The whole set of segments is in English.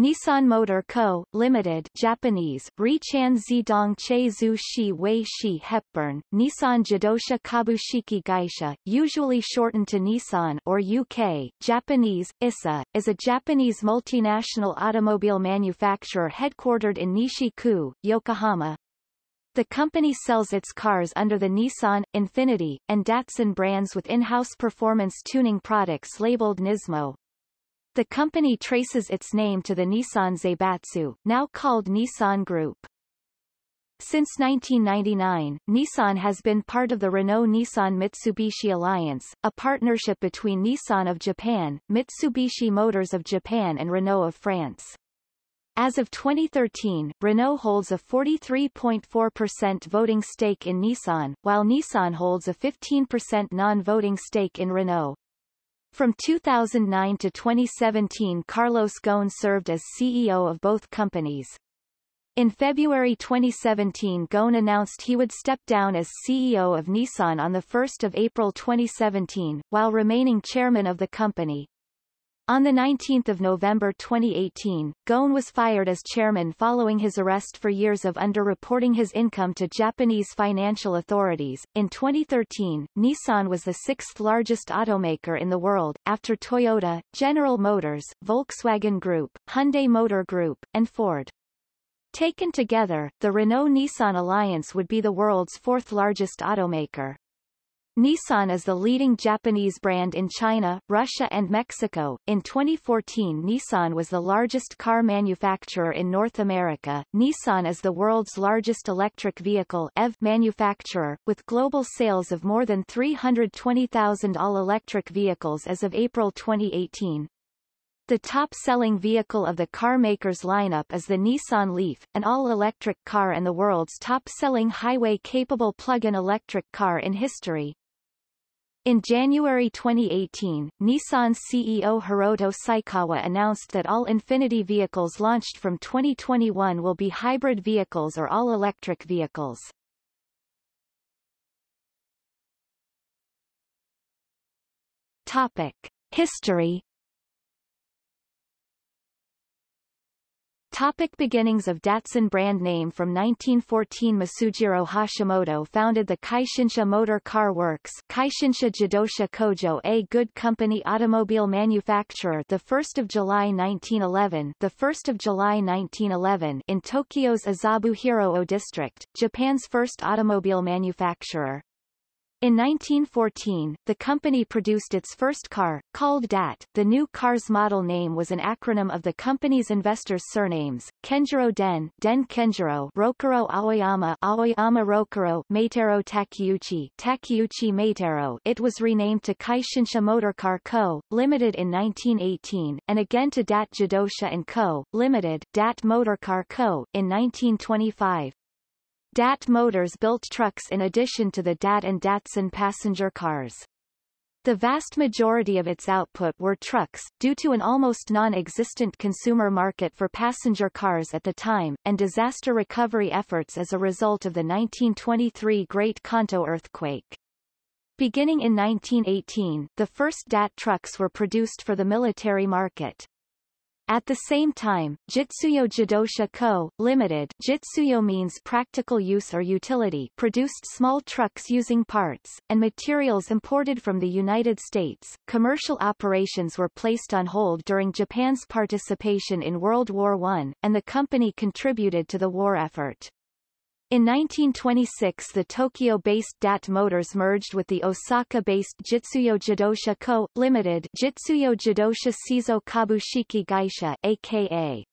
Nissan Motor Co., Limited Japanese, Richan Zidong Shi Wei Shi Hepburn, Nissan Jidosha Kabushiki Gaisha, usually shortened to Nissan or UK, Japanese, ISA, is a Japanese multinational automobile manufacturer headquartered in Nishi-ku, Yokohama. The company sells its cars under the Nissan, Infiniti, and Datsun brands with in-house performance tuning products labeled Nismo. The company traces its name to the Nissan Zaibatsu, now called Nissan Group. Since 1999, Nissan has been part of the Renault-Nissan-Mitsubishi Alliance, a partnership between Nissan of Japan, Mitsubishi Motors of Japan and Renault of France. As of 2013, Renault holds a 43.4% voting stake in Nissan, while Nissan holds a 15% non-voting stake in Renault. From 2009 to 2017 Carlos Ghosn served as CEO of both companies. In February 2017 Ghosn announced he would step down as CEO of Nissan on 1 April 2017, while remaining chairman of the company. On 19 November 2018, Ghosn was fired as chairman following his arrest for years of underreporting his income to Japanese financial authorities. In 2013, Nissan was the sixth largest automaker in the world, after Toyota, General Motors, Volkswagen Group, Hyundai Motor Group, and Ford. Taken together, the Renault-Nissan alliance would be the world's fourth largest automaker. Nissan is the leading Japanese brand in China, Russia and Mexico. In 2014 Nissan was the largest car manufacturer in North America. Nissan is the world's largest electric vehicle EV manufacturer, with global sales of more than 320,000 all-electric vehicles as of April 2018. The top-selling vehicle of the carmaker's lineup is the Nissan Leaf, an all-electric car and the world's top-selling highway-capable plug-in electric car in history. In January 2018, Nissan CEO Hiroto Saikawa announced that all Infiniti vehicles launched from 2021 will be hybrid vehicles or all-electric vehicles. Topic. History Topic beginnings of Datsun brand name From 1914 Masujiro Hashimoto founded the Kaishinsha Motor Car Works Kaishinsha Jidosha Kojo a good company automobile manufacturer the 1st of July 1911 the 1st of July 1911 in Tokyo's Azabuhiro-o district, Japan's first automobile manufacturer. In 1914, the company produced its first car, called DAT. The new car's model name was an acronym of the company's investors' surnames, Kenjiro Den, Den Kenjiro, Rokuro Aoyama, Aoyama Rokuro, Meitaro Takeuchi, Takeuchi Meitaro. It was renamed to Kaishinsha Motorcar Co., Limited in 1918, and again to DAT Jidosha & Co., Limited, DAT Motorcar Co., in 1925. DAT Motors built trucks in addition to the DAT and Datsun passenger cars. The vast majority of its output were trucks, due to an almost non-existent consumer market for passenger cars at the time, and disaster recovery efforts as a result of the 1923 Great Kanto earthquake. Beginning in 1918, the first DAT trucks were produced for the military market. At the same time, Jitsuyo Jidosha Co., Limited Jitsuyo means practical use or utility produced small trucks using parts, and materials imported from the United States. Commercial operations were placed on hold during Japan's participation in World War I, and the company contributed to the war effort. In 1926 the Tokyo-based DAT Motors merged with the Osaka-based Jitsuyo Jidosha Co., Limited Jitsuyo Jidosha Seizo Kabushiki Gaisha aka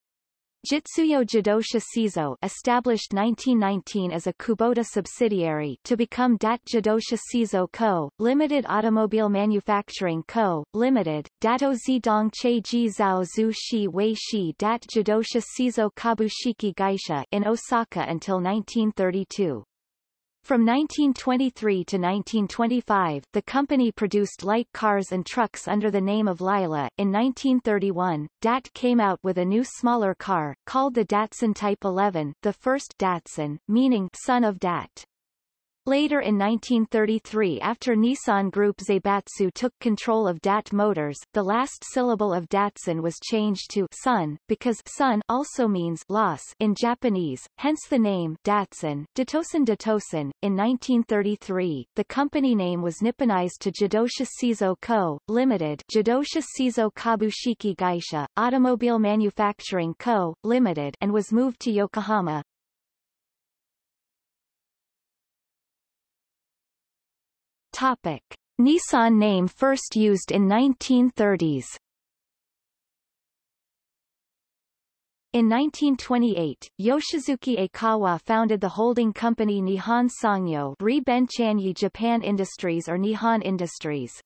Jitsuyo Jidosha Seizo established 1919 as a Kubota subsidiary to become Dat Jidosha Seizo Co., Limited Automobile Manufacturing Co., Limited, Dato Zidong Che Ji Zhao Zhu Shi Wei Shi Dat Jidosha Seizo Kabushiki Gaisha in Osaka until 1932. From 1923 to 1925, the company produced light cars and trucks under the name of Lila. In 1931, DAT came out with a new smaller car, called the Datsun Type 11, the first Datsun, meaning son of DAT. Later in 1933 after Nissan Group Zaibatsu took control of DAT Motors, the last syllable of Datsun was changed to sun, because sun also means loss in Japanese, hence the name Datsun. Datosan Datosan. In 1933, the company name was Nipponized to Jidosha Seizo Co., Limited Jidosha Seizo Kabushiki Gaisha, Automobile Manufacturing Co., Limited and was moved to Yokohama. Topic. Nissan name first used in 1930s In 1928, Yoshisuke Aikawa founded the holding company Nihon Sangyo Ri Benchanyi Japan Industries or Nihon Industries.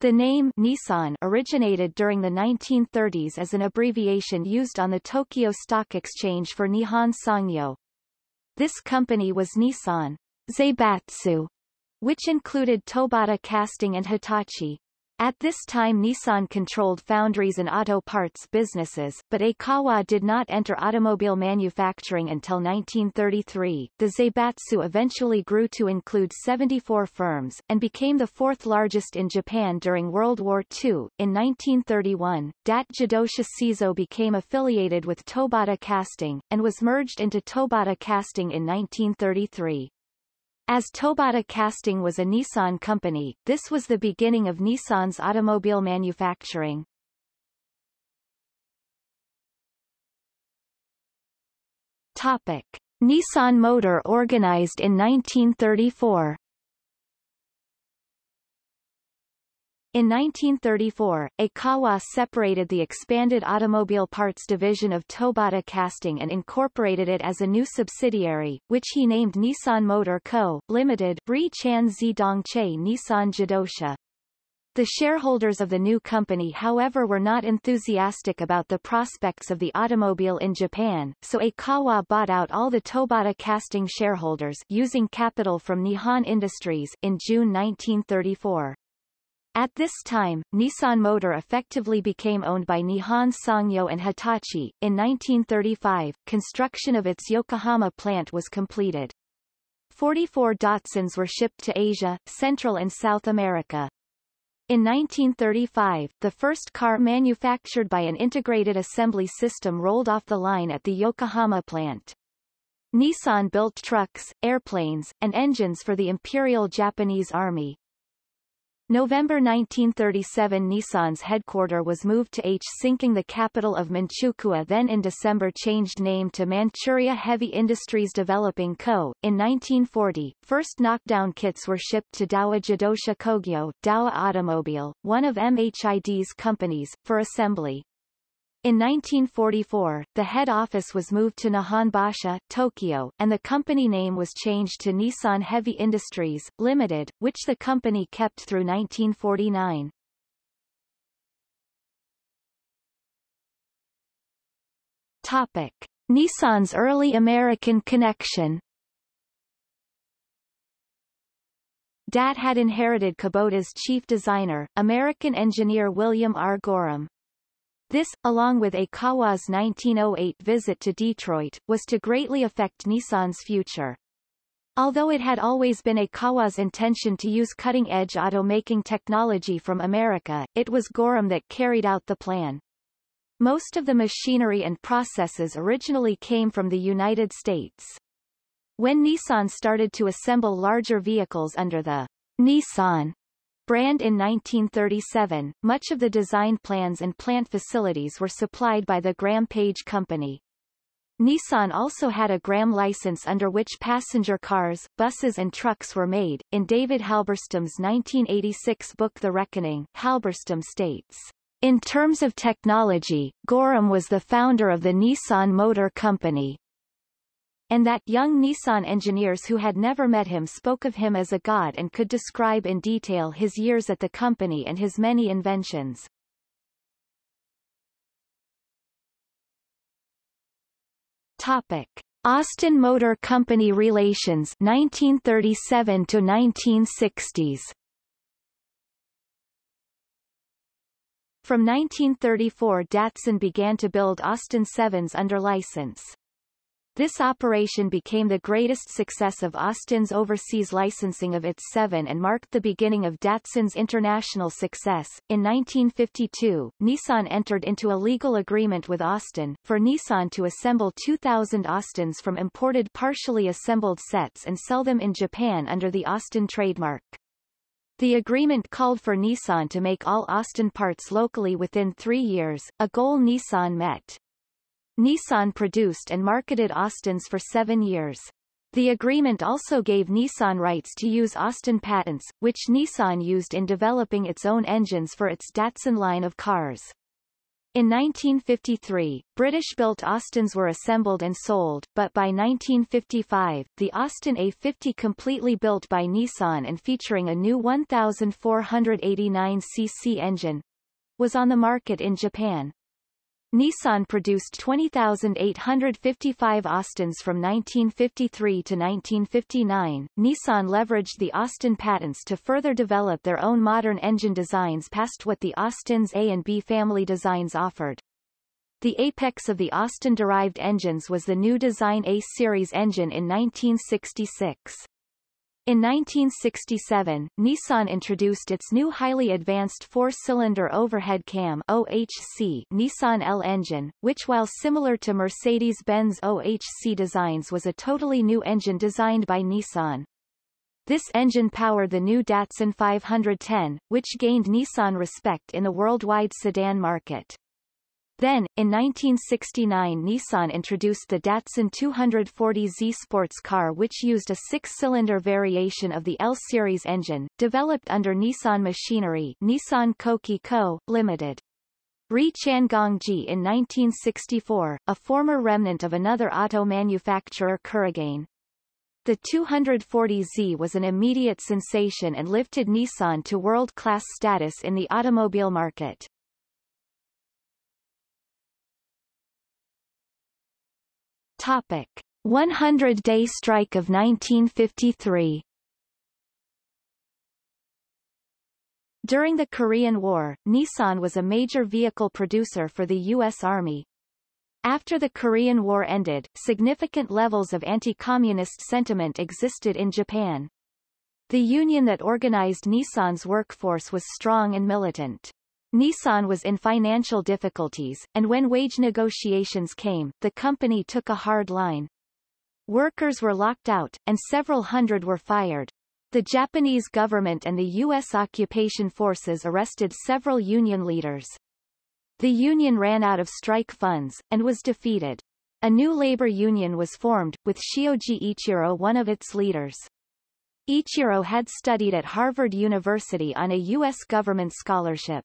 The name Nissan originated during the 1930s as an abbreviation used on the Tokyo Stock Exchange for Nihon Sangyo. This company was Nissan Zaibatsu which included Tobata Casting and Hitachi. At this time Nissan controlled foundries and auto parts businesses, but Aikawa did not enter automobile manufacturing until 1933. The Zaibatsu eventually grew to include 74 firms, and became the fourth largest in Japan during World War II. In 1931, DAT Jidosha Seizo became affiliated with Tobata Casting, and was merged into Tobata Casting in 1933. As Tobata Casting was a Nissan company, this was the beginning of Nissan's automobile manufacturing. Topic. Nissan Motor organized in 1934 In 1934, Aikawa separated the expanded automobile parts division of Tobata Casting and incorporated it as a new subsidiary, which he named Nissan Motor Co., Limited, Ri Chan Zidongche Nissan Jidosha. The shareholders of the new company however were not enthusiastic about the prospects of the automobile in Japan, so Aikawa bought out all the Tobata casting shareholders using capital from Nihon Industries in June 1934. At this time, Nissan Motor effectively became owned by Nihon Sangyo and Hitachi. In 1935, construction of its Yokohama plant was completed. 44 Datsuns were shipped to Asia, Central and South America. In 1935, the first car manufactured by an integrated assembly system rolled off the line at the Yokohama plant. Nissan built trucks, airplanes, and engines for the Imperial Japanese Army. November 1937 Nissan's headquarter was moved to H sinking the capital of Manchukuo then in December changed name to Manchuria Heavy Industries Developing Co. In 1940, first knockdown kits were shipped to Dowa Jidosha Kogyo Dowa Automobile, one of MHID's companies, for assembly. In 1944, the head office was moved to Nihonbashi, Tokyo, and the company name was changed to Nissan Heavy Industries, Limited, which the company kept through 1949. Topic. Nissan's early American connection DAT had inherited Kubota's chief designer, American engineer William R. Gorham. This, along with Aikawa's 1908 visit to Detroit, was to greatly affect Nissan's future. Although it had always been Aikawa's intention to use cutting-edge automaking technology from America, it was Gorham that carried out the plan. Most of the machinery and processes originally came from the United States. When Nissan started to assemble larger vehicles under the Nissan brand in 1937, much of the design plans and plant facilities were supplied by the Graham Paige Company. Nissan also had a Graham license under which passenger cars, buses and trucks were made. In David Halberstam's 1986 book The Reckoning, Halberstam states, In terms of technology, Gorham was the founder of the Nissan Motor Company, and that young Nissan engineers who had never met him spoke of him as a god and could describe in detail his years at the company and his many inventions. Topic. Austin Motor Company relations 1937 to 1960s From 1934 Datsun began to build Austin 7s under license. This operation became the greatest success of Austin's overseas licensing of its seven and marked the beginning of Datsun's international success. In 1952, Nissan entered into a legal agreement with Austin, for Nissan to assemble 2,000 Austins from imported partially assembled sets and sell them in Japan under the Austin trademark. The agreement called for Nissan to make all Austin parts locally within three years, a goal Nissan met. Nissan produced and marketed Austins for seven years. The agreement also gave Nissan rights to use Austin patents, which Nissan used in developing its own engines for its Datsun line of cars. In 1953, British-built Austins were assembled and sold, but by 1955, the Austin A50 completely built by Nissan and featuring a new 1,489cc engine, was on the market in Japan. Nissan produced 20,855 Austins from 1953 to 1959. Nissan leveraged the Austin patents to further develop their own modern engine designs past what the Austin's A and B family designs offered. The apex of the Austin-derived engines was the new design A series engine in 1966. In 1967, Nissan introduced its new highly advanced four-cylinder overhead cam OHC Nissan L engine, which while similar to Mercedes-Benz OHC designs was a totally new engine designed by Nissan. This engine powered the new Datsun 510, which gained Nissan respect in the worldwide sedan market. Then, in 1969 Nissan introduced the Datsun 240Z sports car which used a six-cylinder variation of the L-series engine, developed under Nissan Machinery Nissan Koki Co., Ltd. Ri Changgongji in 1964, a former remnant of another auto manufacturer Kurogane. The 240Z was an immediate sensation and lifted Nissan to world-class status in the automobile market. Topic. 100-day strike of 1953 During the Korean War, Nissan was a major vehicle producer for the U.S. Army. After the Korean War ended, significant levels of anti-communist sentiment existed in Japan. The union that organized Nissan's workforce was strong and militant. Nissan was in financial difficulties, and when wage negotiations came, the company took a hard line. Workers were locked out, and several hundred were fired. The Japanese government and the U.S. occupation forces arrested several union leaders. The union ran out of strike funds, and was defeated. A new labor union was formed, with Shioji Ichiro one of its leaders. Ichiro had studied at Harvard University on a U.S. government scholarship.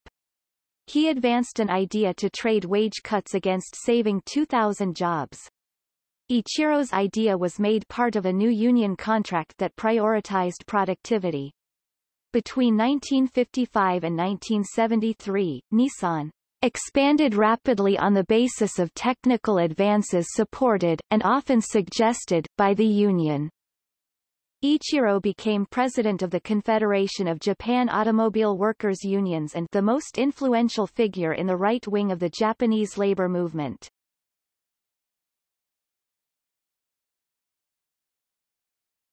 He advanced an idea to trade wage cuts against saving 2,000 jobs. Ichiro's idea was made part of a new union contract that prioritized productivity. Between 1955 and 1973, Nissan expanded rapidly on the basis of technical advances supported, and often suggested, by the union. Ichiro became president of the Confederation of Japan Automobile Workers Unions and the most influential figure in the right wing of the Japanese labor movement.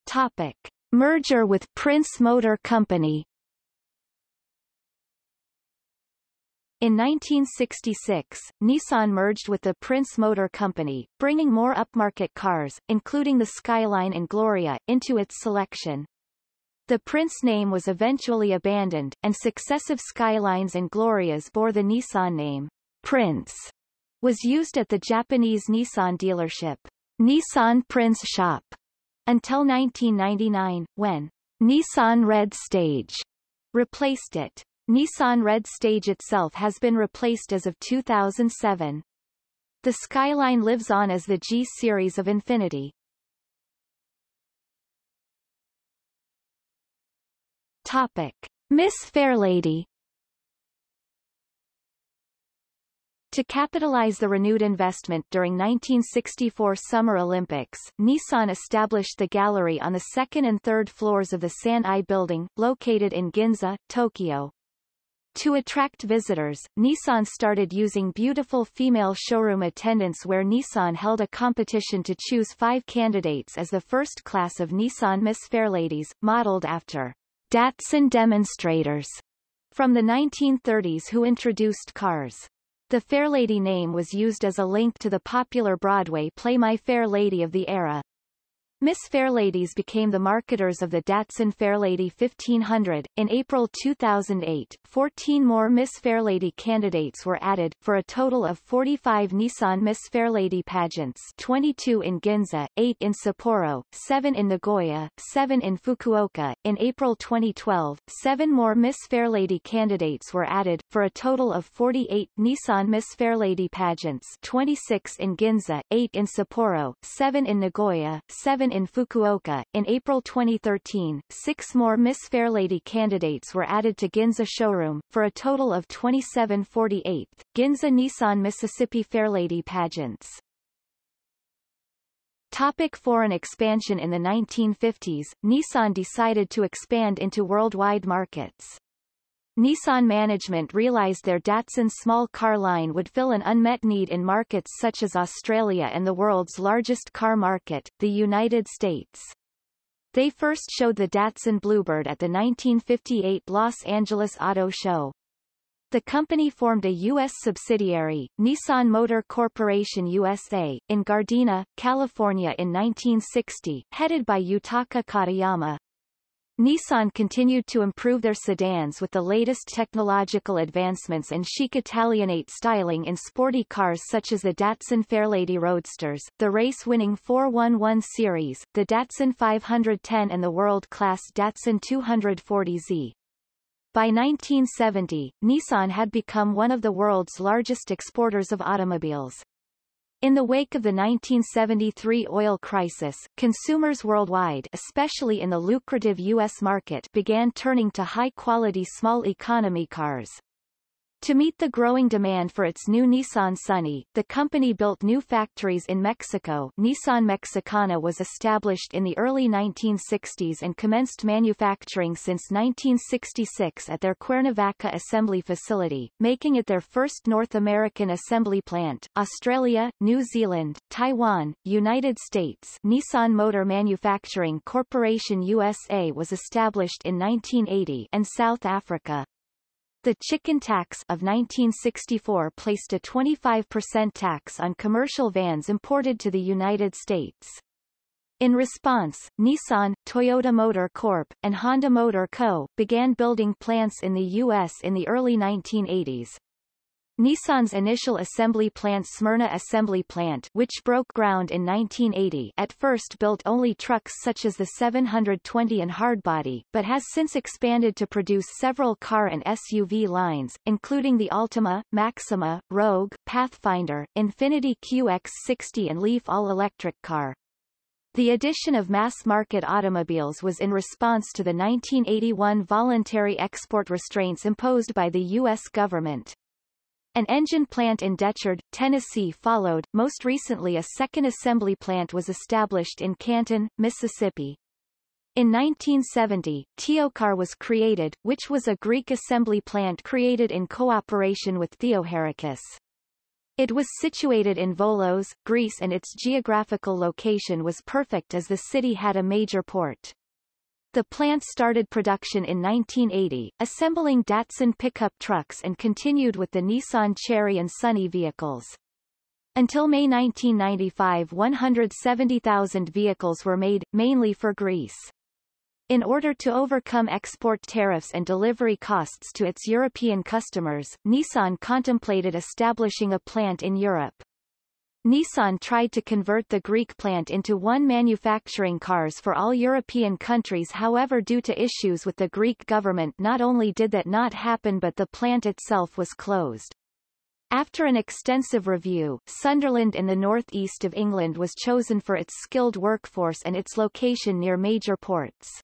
Topic. Merger with Prince Motor Company In 1966, Nissan merged with the Prince Motor Company, bringing more upmarket cars, including the Skyline and Gloria, into its selection. The Prince name was eventually abandoned, and successive Skylines and Glorias bore the Nissan name. Prince was used at the Japanese Nissan dealership, Nissan Prince Shop, until 1999, when Nissan Red Stage replaced it. Nissan Red Stage itself has been replaced as of 2007. The Skyline lives on as the G series of Infiniti. Topic. Miss Fairlady To capitalize the renewed investment during 1964 Summer Olympics, Nissan established the gallery on the second and third floors of the San-Ai building, located in Ginza, Tokyo. To attract visitors, Nissan started using beautiful female showroom attendants where Nissan held a competition to choose five candidates as the first class of Nissan Miss Fairladies, modeled after Datsun demonstrators from the 1930s who introduced cars. The Fairlady name was used as a link to the popular Broadway play My Fair Lady of the era. Miss Fairladies became the marketers of the Datsun Fairlady 1500. In April 2008, 14 more Miss Fairlady candidates were added, for a total of 45 Nissan Miss Fairlady pageants 22 in Ginza, 8 in Sapporo, 7 in Nagoya, 7 in Fukuoka. In April 2012, 7 more Miss Fairlady candidates were added, for a total of 48 Nissan Miss Fairlady pageants 26 in Ginza, 8 in Sapporo, 7 in Nagoya, 7 in Fukuoka. In April 2013, six more Miss Fairlady candidates were added to Ginza showroom, for a total of 27 48th, Ginza Nissan Mississippi Fairlady pageants. Topic foreign expansion In the 1950s, Nissan decided to expand into worldwide markets. Nissan management realized their Datsun small car line would fill an unmet need in markets such as Australia and the world's largest car market, the United States. They first showed the Datsun Bluebird at the 1958 Los Angeles Auto Show. The company formed a U.S. subsidiary, Nissan Motor Corporation USA, in Gardena, California in 1960, headed by Yutaka Katayama. Nissan continued to improve their sedans with the latest technological advancements and chic Italianate styling in sporty cars such as the Datsun Fairlady Roadsters, the race-winning 411 series, the Datsun 510 and the world-class Datsun 240Z. By 1970, Nissan had become one of the world's largest exporters of automobiles. In the wake of the 1973 oil crisis, consumers worldwide especially in the lucrative U.S. market began turning to high-quality small economy cars. To meet the growing demand for its new Nissan Sunny, the company built new factories in Mexico Nissan Mexicana was established in the early 1960s and commenced manufacturing since 1966 at their Cuernavaca assembly facility, making it their first North American assembly plant. Australia, New Zealand, Taiwan, United States Nissan Motor Manufacturing Corporation USA was established in 1980 and South Africa. The chicken tax of 1964 placed a 25% tax on commercial vans imported to the United States. In response, Nissan, Toyota Motor Corp., and Honda Motor Co. began building plants in the U.S. in the early 1980s. Nissan's initial assembly plant Smyrna Assembly Plant which broke ground in 1980 at first built only trucks such as the 720 and hardbody, but has since expanded to produce several car and SUV lines, including the Altima, Maxima, Rogue, Pathfinder, Infiniti QX60 and Leaf all-electric car. The addition of mass-market automobiles was in response to the 1981 voluntary export restraints imposed by the U.S. government. An engine plant in Decherd, Tennessee followed. Most recently a second assembly plant was established in Canton, Mississippi. In 1970, Teocar was created, which was a Greek assembly plant created in cooperation with Theocharakis. It was situated in Volos, Greece and its geographical location was perfect as the city had a major port. The plant started production in 1980, assembling Datsun pickup trucks and continued with the Nissan Cherry and Sunny vehicles. Until May 1995 170,000 vehicles were made, mainly for Greece. In order to overcome export tariffs and delivery costs to its European customers, Nissan contemplated establishing a plant in Europe. Nissan tried to convert the Greek plant into one manufacturing cars for all European countries however due to issues with the Greek government not only did that not happen but the plant itself was closed. After an extensive review, Sunderland in the northeast of England was chosen for its skilled workforce and its location near major ports.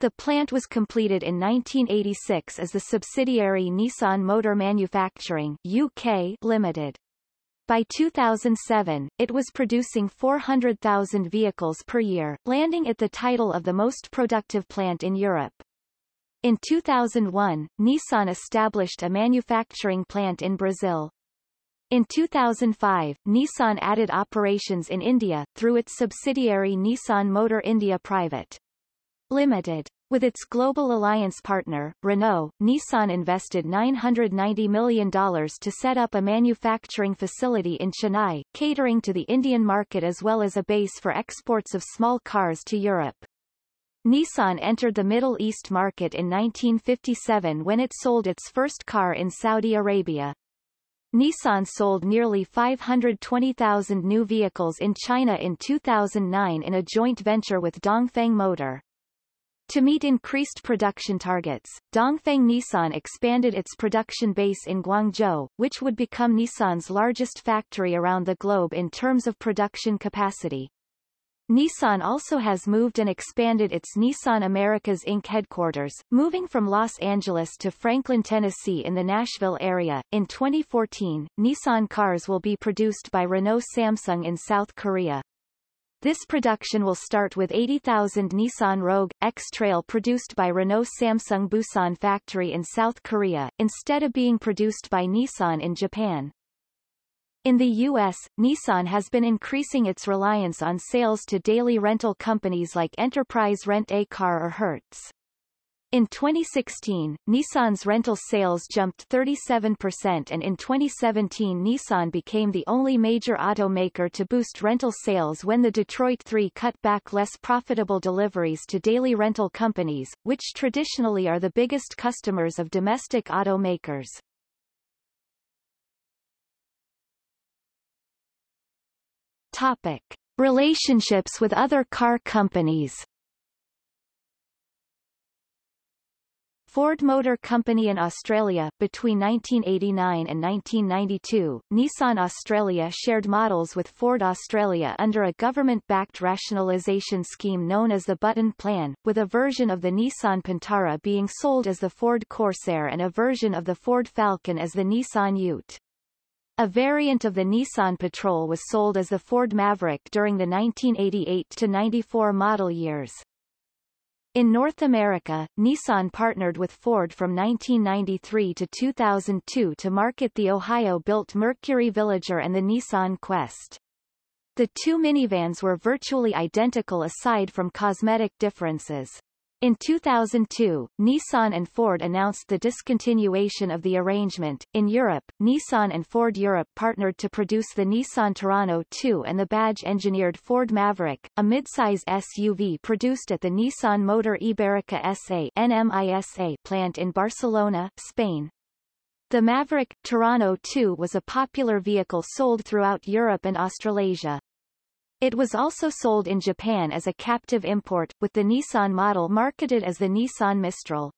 The plant was completed in 1986 as the subsidiary Nissan Motor Manufacturing UK Limited. By 2007, it was producing 400,000 vehicles per year, landing it the title of the most productive plant in Europe. In 2001, Nissan established a manufacturing plant in Brazil. In 2005, Nissan added operations in India, through its subsidiary Nissan Motor India Private. Limited. With its global alliance partner, Renault, Nissan invested $990 million to set up a manufacturing facility in Chennai, catering to the Indian market as well as a base for exports of small cars to Europe. Nissan entered the Middle East market in 1957 when it sold its first car in Saudi Arabia. Nissan sold nearly 520,000 new vehicles in China in 2009 in a joint venture with Dongfeng Motor. To meet increased production targets, Dongfeng Nissan expanded its production base in Guangzhou, which would become Nissan's largest factory around the globe in terms of production capacity. Nissan also has moved and expanded its Nissan Americas Inc. headquarters, moving from Los Angeles to Franklin, Tennessee in the Nashville area. In 2014, Nissan cars will be produced by Renault Samsung in South Korea. This production will start with 80,000 Nissan Rogue, X-Trail produced by Renault Samsung Busan factory in South Korea, instead of being produced by Nissan in Japan. In the U.S., Nissan has been increasing its reliance on sales to daily rental companies like Enterprise Rent-A-Car or Hertz. In 2016, Nissan's rental sales jumped 37% and in 2017 Nissan became the only major automaker to boost rental sales when the Detroit 3 cut back less profitable deliveries to daily rental companies, which traditionally are the biggest customers of domestic automakers. Topic. Relationships with other car companies Ford Motor Company in Australia, between 1989 and 1992, Nissan Australia shared models with Ford Australia under a government-backed rationalisation scheme known as the Button Plan, with a version of the Nissan Pintara being sold as the Ford Corsair and a version of the Ford Falcon as the Nissan Ute. A variant of the Nissan Patrol was sold as the Ford Maverick during the 1988-94 model years. In North America, Nissan partnered with Ford from 1993 to 2002 to market the Ohio-built Mercury Villager and the Nissan Quest. The two minivans were virtually identical aside from cosmetic differences. In 2002, Nissan and Ford announced the discontinuation of the arrangement. In Europe, Nissan and Ford Europe partnered to produce the Nissan Terrano 2 and the badge-engineered Ford Maverick, a midsize SUV produced at the Nissan Motor Iberica SA NMISA plant in Barcelona, Spain. The Maverick Terrano 2 was a popular vehicle sold throughout Europe and Australasia. It was also sold in Japan as a captive import, with the Nissan model marketed as the Nissan Mistral.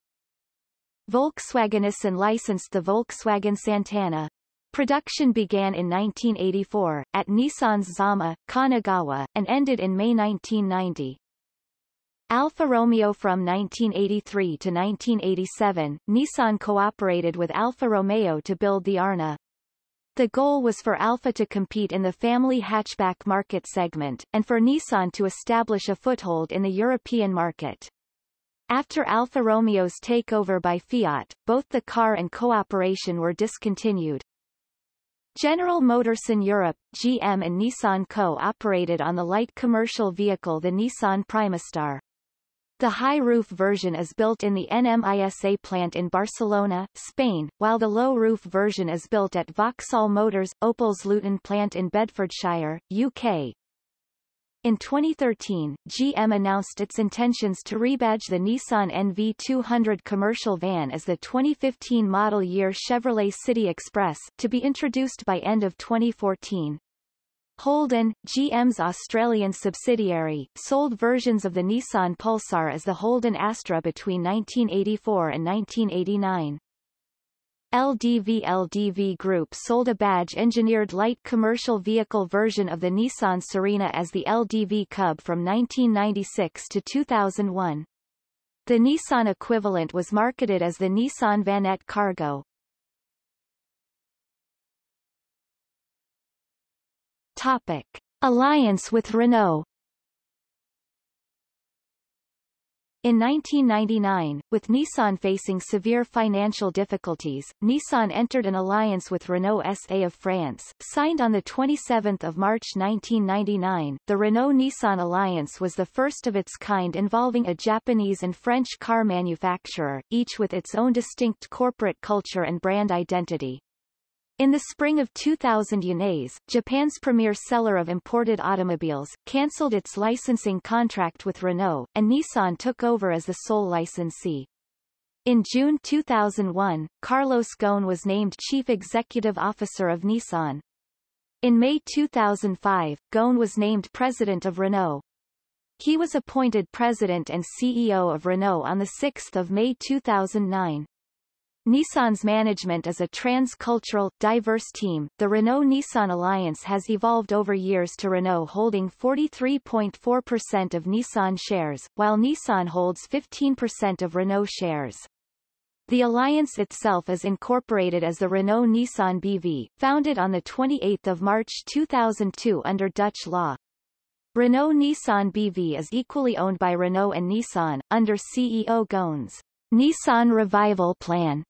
Volkswagen Nissan licensed the Volkswagen Santana. Production began in 1984, at Nissan's Zama, Kanagawa, and ended in May 1990. Alfa Romeo From 1983 to 1987, Nissan cooperated with Alfa Romeo to build the Arna. The goal was for Alfa to compete in the family hatchback market segment, and for Nissan to establish a foothold in the European market. After Alfa Romeo's takeover by Fiat, both the car and cooperation were discontinued. General Motors in Europe, GM and Nissan co-operated on the light commercial vehicle the Nissan Primastar. The high-roof version is built in the NMISA plant in Barcelona, Spain, while the low-roof version is built at Vauxhall Motors, Opel's Luton plant in Bedfordshire, UK. In 2013, GM announced its intentions to rebadge the Nissan NV200 commercial van as the 2015 model year Chevrolet City Express, to be introduced by end of 2014. Holden, GM's Australian subsidiary, sold versions of the Nissan Pulsar as the Holden Astra between 1984 and 1989. LDV LDV Group sold a badge-engineered light commercial vehicle version of the Nissan Serena as the LDV Cub from 1996 to 2001. The Nissan equivalent was marketed as the Nissan Vanette Cargo. Topic. Alliance with Renault In 1999, with Nissan facing severe financial difficulties, Nissan entered an alliance with Renault SA of France, signed on 27 March 1999. The Renault-Nissan alliance was the first of its kind involving a Japanese and French car manufacturer, each with its own distinct corporate culture and brand identity. In the spring of 2000 Yanes, Japan's premier seller of imported automobiles, cancelled its licensing contract with Renault, and Nissan took over as the sole licensee. In June 2001, Carlos Ghosn was named Chief Executive Officer of Nissan. In May 2005, Ghosn was named President of Renault. He was appointed President and CEO of Renault on 6 May 2009. Nissan's management is a trans-cultural, diverse team. The Renault-Nissan alliance has evolved over years to Renault holding 43.4% of Nissan shares, while Nissan holds 15% of Renault shares. The alliance itself is incorporated as the Renault-Nissan BV, founded on 28 March 2002 under Dutch law. Renault-Nissan BV is equally owned by Renault and Nissan, under CEO Ghosn's Nissan Revival Plan.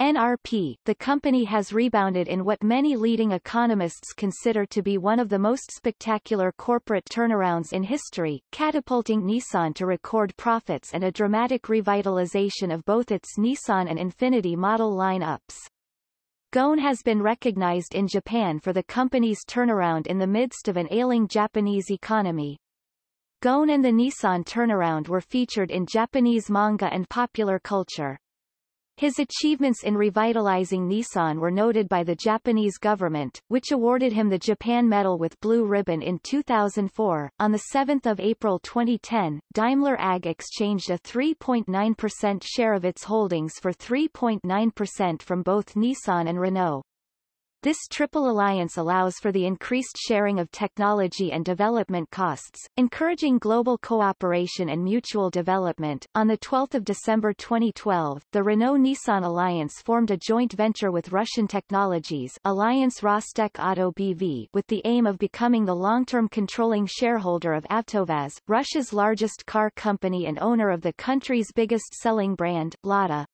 NRP, the company has rebounded in what many leading economists consider to be one of the most spectacular corporate turnarounds in history, catapulting Nissan to record profits and a dramatic revitalization of both its Nissan and Infiniti model lineups. Ghosn has been recognized in Japan for the company's turnaround in the midst of an ailing Japanese economy. Ghosn and the Nissan turnaround were featured in Japanese manga and popular culture. His achievements in revitalizing Nissan were noted by the Japanese government, which awarded him the Japan Medal with Blue Ribbon in 2004. On 7 April 2010, Daimler AG exchanged a 3.9% share of its holdings for 3.9% from both Nissan and Renault. This triple alliance allows for the increased sharing of technology and development costs, encouraging global cooperation and mutual development. On the 12th of December 2012, the Renault-Nissan alliance formed a joint venture with Russian Technologies Alliance Rostec Auto BV with the aim of becoming the long-term controlling shareholder of Avtovaz, Russia's largest car company and owner of the country's biggest selling brand, Lada.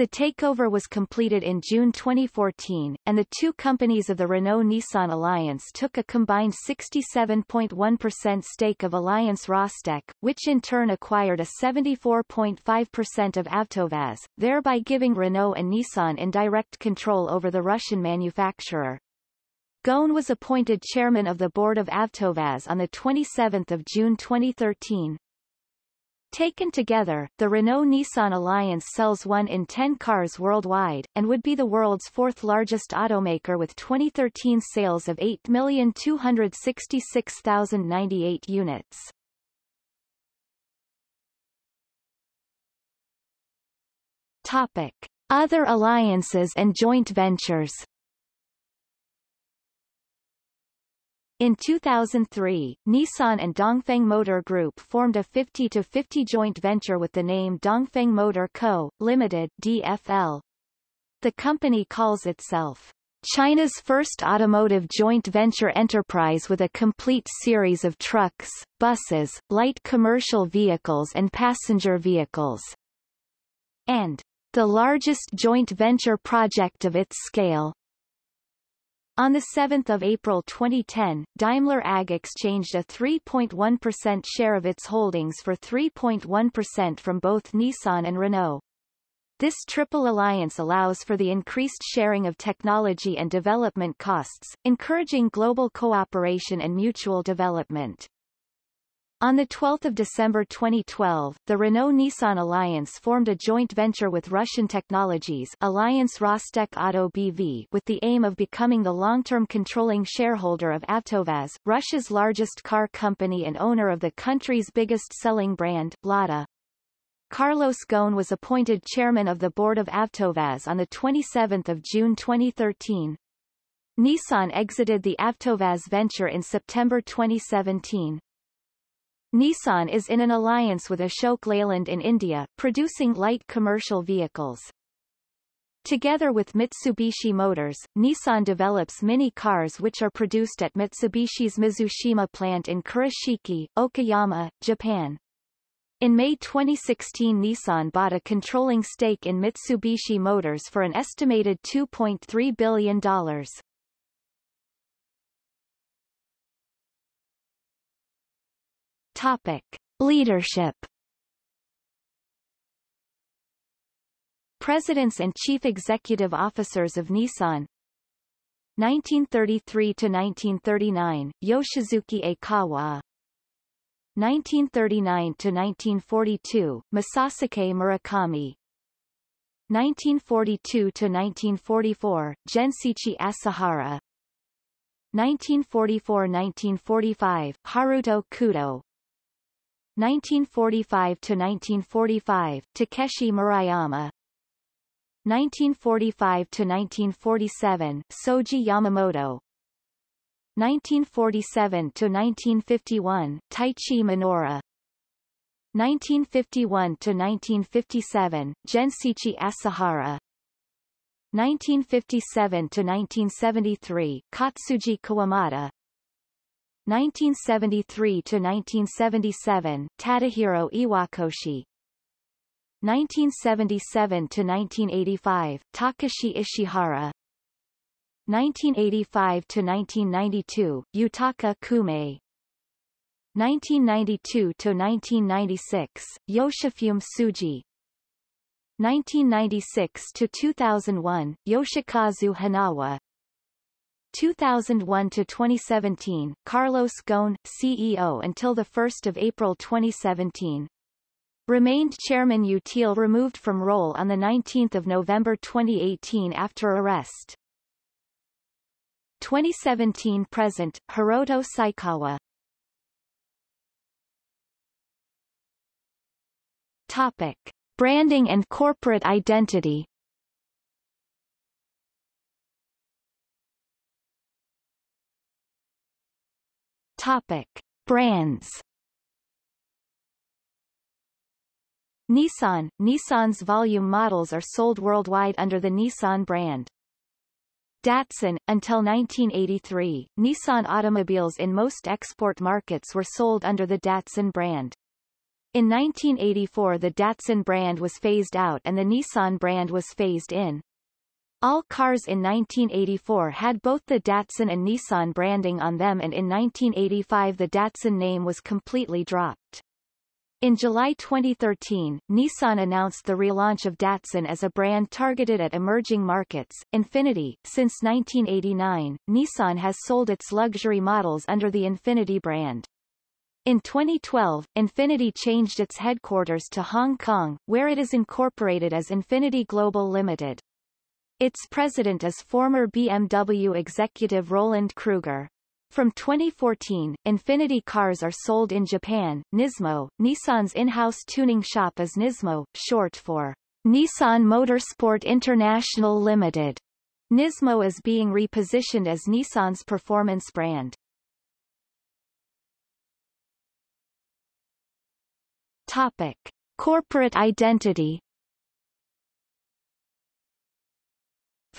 The takeover was completed in June 2014, and the two companies of the Renault-Nissan alliance took a combined 67.1% stake of Alliance Rostec, which in turn acquired a 74.5% of Avtovaz, thereby giving Renault and Nissan indirect control over the Russian manufacturer. Ghosn was appointed chairman of the board of Avtovaz on 27 June 2013. Taken together, the Renault-Nissan alliance sells 1 in 10 cars worldwide, and would be the world's fourth largest automaker with 2013 sales of 8,266,098 units. Topic. Other alliances and joint ventures In 2003, Nissan and Dongfeng Motor Group formed a 50-50 joint venture with the name Dongfeng Motor Co., Limited DFL. The company calls itself China's first automotive joint venture enterprise with a complete series of trucks, buses, light commercial vehicles and passenger vehicles. And the largest joint venture project of its scale. On 7 April 2010, Daimler AG exchanged a 3.1% share of its holdings for 3.1% from both Nissan and Renault. This triple alliance allows for the increased sharing of technology and development costs, encouraging global cooperation and mutual development. On 12 December 2012, the Renault-Nissan Alliance formed a joint venture with Russian Technologies Alliance Rostec Auto BV with the aim of becoming the long-term controlling shareholder of Avtovaz, Russia's largest car company and owner of the country's biggest selling brand, Lada. Carlos Ghosn was appointed chairman of the board of Avtovaz on 27 June 2013. Nissan exited the Avtovaz venture in September 2017. Nissan is in an alliance with Ashok Leyland in India, producing light commercial vehicles. Together with Mitsubishi Motors, Nissan develops mini cars which are produced at Mitsubishi's Mizushima plant in Kurashiki, Okayama, Japan. In May 2016 Nissan bought a controlling stake in Mitsubishi Motors for an estimated $2.3 billion. Topic. Leadership. Presidents and Chief Executive Officers of Nissan. 1933 to 1939 Yoshisuke Aikawa. 1939 to 1942 Masasuke Murakami. 1942 to 1944 Gensichi Asahara. 1944-1945 Haruto Kudo 1945 to 1945 Takeshi Murayama. 1945 to 1947 Soji Yamamoto. 1947 to 1951 Taichi Minoura. 1951 to 1957 Genshichi Asahara. 1957 to 1973 Katsuji Kawamata 1973 to 1977 Tadahiro Iwakoshi. 1977 to 1985 Takashi Ishihara. 1985 to 1992 Yutaka Kume. 1992 to 1996 Yoshifumi Tsuji. 1996 to 2001 Yoshikazu Hanawa 2001 to 2017 Carlos Ghosn CEO until the 1st of April 2017 Remained chairman Utile removed from role on 19 November 2018 after arrest. 2017 present Hiroto Saikawa. Topic. Branding and corporate identity Topic Brands Nissan Nissan's volume models are sold worldwide under the Nissan brand. Datsun, until 1983, Nissan automobiles in most export markets were sold under the Datsun brand. In 1984 the Datsun brand was phased out and the Nissan brand was phased in. All cars in 1984 had both the Datsun and Nissan branding on them and in 1985 the Datsun name was completely dropped. In July 2013, Nissan announced the relaunch of Datsun as a brand targeted at emerging markets. Infiniti, since 1989, Nissan has sold its luxury models under the Infiniti brand. In 2012, Infiniti changed its headquarters to Hong Kong, where it is incorporated as Infiniti Global Limited. Its president is former BMW executive Roland Kruger. From 2014, Infiniti cars are sold in Japan. Nismo, Nissan's in-house tuning shop is Nismo, short for Nissan Motorsport International Limited. Nismo is being repositioned as Nissan's performance brand. Topic. Corporate identity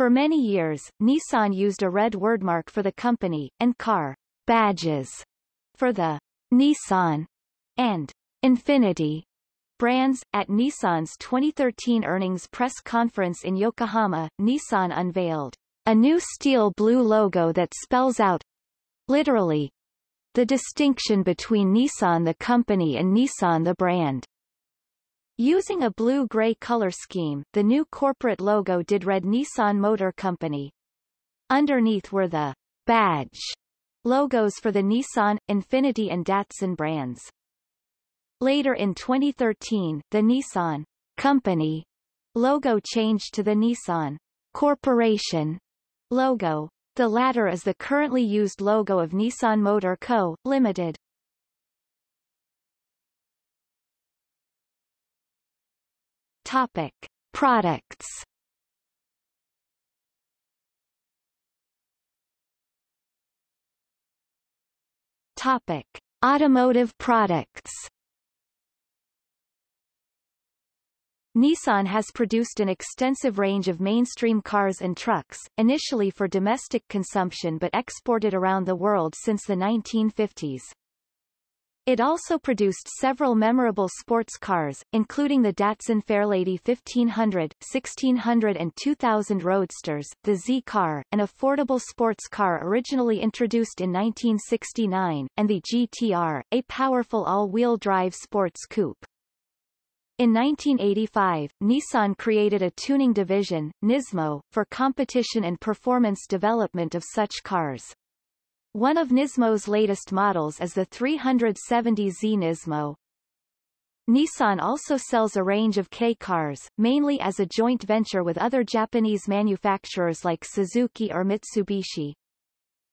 For many years, Nissan used a red wordmark for the company, and car badges for the Nissan and Infiniti brands. At Nissan's 2013 earnings press conference in Yokohama, Nissan unveiled a new steel blue logo that spells out literally the distinction between Nissan the company and Nissan the brand. Using a blue-gray color scheme, the new corporate logo did read Nissan Motor Company. Underneath were the badge logos for the Nissan, Infiniti and Datsun brands. Later in 2013, the Nissan Company logo changed to the Nissan Corporation logo. The latter is the currently used logo of Nissan Motor Co., Limited. Topic: Products. Topic: Automotive products. Nissan has produced an extensive range of mainstream cars and trucks, initially for domestic consumption but exported around the world since the 1950s. It also produced several memorable sports cars, including the Datsun Fairlady 1500, 1600 and 2000 Roadsters, the Z-Car, an affordable sports car originally introduced in 1969, and the GTR, a powerful all-wheel drive sports coupe. In 1985, Nissan created a tuning division, Nismo, for competition and performance development of such cars. One of Nismo's latest models is the 370Z Nismo. Nissan also sells a range of K cars, mainly as a joint venture with other Japanese manufacturers like Suzuki or Mitsubishi.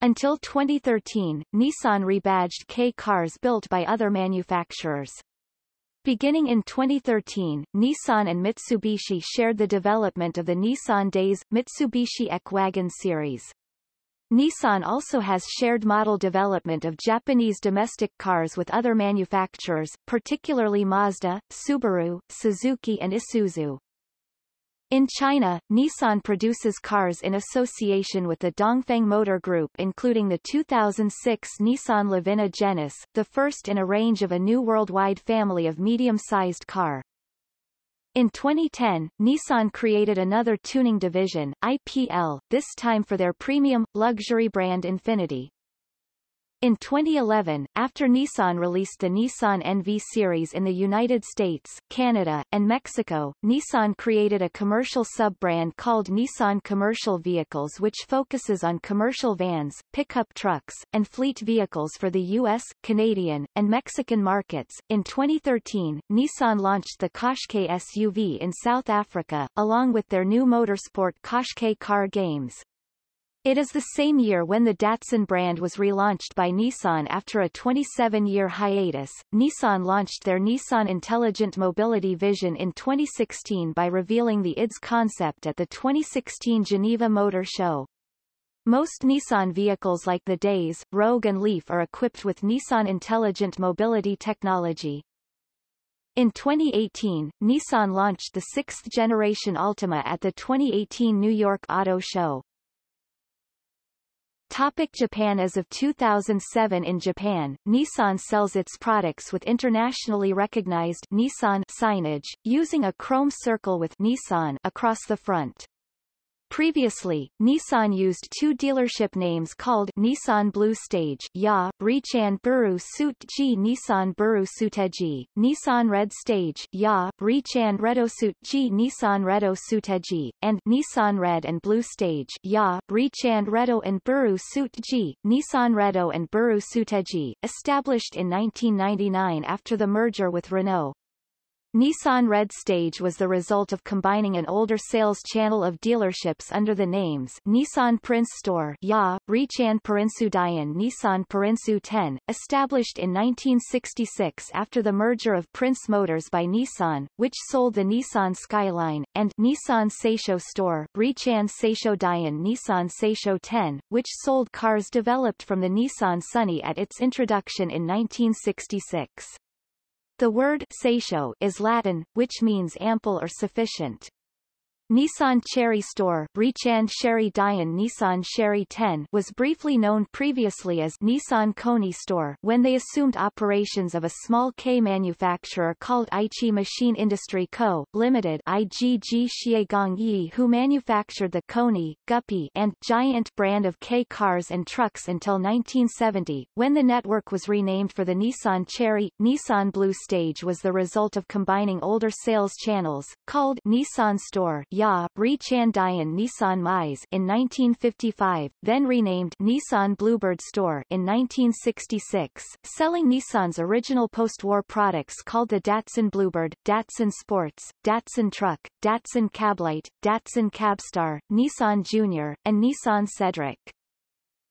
Until 2013, Nissan rebadged K cars built by other manufacturers. Beginning in 2013, Nissan and Mitsubishi shared the development of the Nissan Dayz, Mitsubishi eK Wagon series. Nissan also has shared model development of Japanese domestic cars with other manufacturers, particularly Mazda, Subaru, Suzuki and Isuzu. In China, Nissan produces cars in association with the Dongfeng Motor Group including the 2006 Nissan Livina Geniss, the first in a range of a new worldwide family of medium-sized car. In 2010, Nissan created another tuning division, IPL, this time for their premium, luxury brand Infiniti. In 2011, after Nissan released the Nissan NV series in the United States, Canada, and Mexico, Nissan created a commercial sub-brand called Nissan Commercial Vehicles which focuses on commercial vans, pickup trucks, and fleet vehicles for the U.S., Canadian, and Mexican markets. In 2013, Nissan launched the Qashqai SUV in South Africa, along with their new motorsport Qashqai car games. It is the same year when the Datsun brand was relaunched by Nissan after a 27-year hiatus. Nissan launched their Nissan Intelligent Mobility Vision in 2016 by revealing the IDS concept at the 2016 Geneva Motor Show. Most Nissan vehicles like the Dayz, Rogue and Leaf are equipped with Nissan Intelligent Mobility technology. In 2018, Nissan launched the sixth-generation Altima at the 2018 New York Auto Show. Topic Japan As of 2007 in Japan, Nissan sells its products with internationally recognized Nissan signage, using a chrome circle with Nissan across the front. Previously, Nissan used two dealership names called Nissan Blue Stage Ya, Richan Buru Suit G Nissan Buru Suteji, Nissan Red Stage Ya, Richan Redo Suit G Nissan Redo Suteji, and Nissan Red and Blue Stage Ya, Richan Redo and Buru Suit G, Nissan Redo and Buru Suteji, established in 1999 after the merger with Renault. Nissan Red Stage was the result of combining an older sales channel of dealerships under the names Nissan Prince Store Ya, Richan Dayan Nissan Parinsu 10, established in 1966 after the merger of Prince Motors by Nissan, which sold the Nissan Skyline, and Nissan Seisho Store Richan Seisho Dayan Nissan Seisho 10, which sold cars developed from the Nissan Sunny at its introduction in 1966. The word seisho is Latin, which means ample or sufficient. Nissan Cherry Store Richan Chery Dian Nissan Chery 10 was briefly known previously as Nissan Cony Store when they assumed operations of a small K manufacturer called Aichi Machine Industry Co., Limited IGG Yi who manufactured the Cony, Guppy and Giant brand of K cars and trucks until 1970, when the network was renamed for the Nissan Cherry. Nissan Blue Stage was the result of combining older sales channels, called Nissan Store Ya, Richan Dian Nissan Mais in 1955, then renamed Nissan Bluebird Store in 1966, selling Nissan's original post-war products called the Datsun Bluebird, Datsun Sports, Datsun Truck, Datsun Cablite, Datsun Cabstar, Nissan Junior, and Nissan Cedric.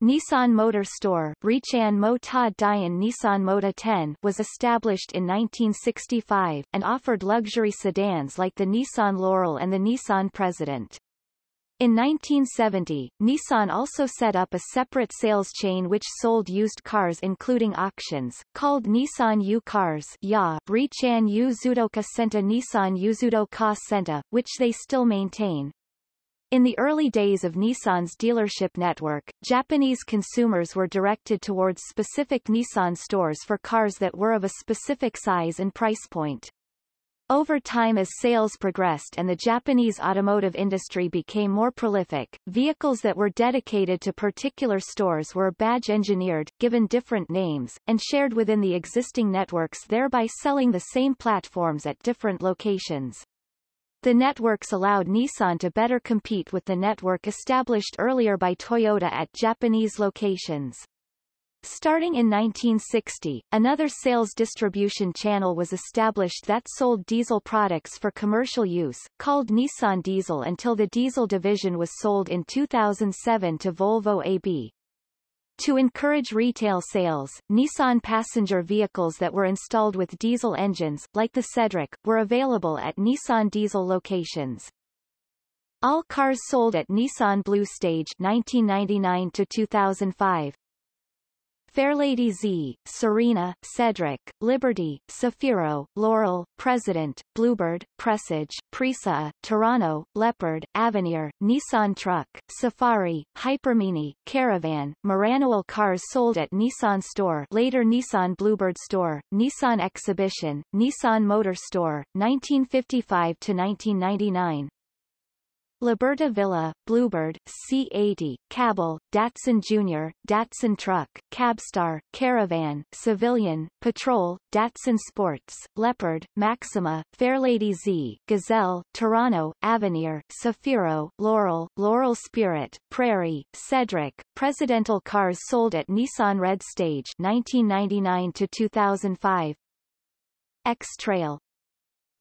Nissan Motor Store Richan Mo Ta Dian Nissan Mota 10 was established in 1965, and offered luxury sedans like the Nissan Laurel and the Nissan President. In 1970, Nissan also set up a separate sales chain which sold used cars including auctions, called Nissan U Cars Ya, Richan U Zudoka Senta Nissan Uzudo Ka Senta, which they still maintain. In the early days of Nissan's dealership network, Japanese consumers were directed towards specific Nissan stores for cars that were of a specific size and price point. Over time as sales progressed and the Japanese automotive industry became more prolific, vehicles that were dedicated to particular stores were badge-engineered, given different names, and shared within the existing networks thereby selling the same platforms at different locations. The networks allowed Nissan to better compete with the network established earlier by Toyota at Japanese locations. Starting in 1960, another sales distribution channel was established that sold diesel products for commercial use, called Nissan Diesel until the diesel division was sold in 2007 to Volvo AB. To encourage retail sales, Nissan passenger vehicles that were installed with diesel engines, like the Cedric, were available at Nissan Diesel locations. All cars sold at Nissan Blue Stage 1999 to 2005, Fairlady Z, Serena, Cedric, Liberty, Zafiro, Laurel, President, Bluebird, Presage, Presea, Terrano, Leopard, Avenir, Nissan Truck, Safari, Hypermini, Caravan, Maranoil cars sold at Nissan Store later Nissan Bluebird Store, Nissan Exhibition, Nissan Motor Store, 1955 to 1999, Liberta Villa, Bluebird, C80, Cabal, Datsun Junior, Datsun Truck, Cabstar, Caravan, Civilian, Patrol, Datsun Sports, Leopard, Maxima, Fairlady Z, Gazelle, Terrano, Avenir, Zafiro, Laurel, Laurel Spirit, Prairie, Cedric, Presidential cars sold at Nissan Red Stage 1999 to 2005. X-Trail,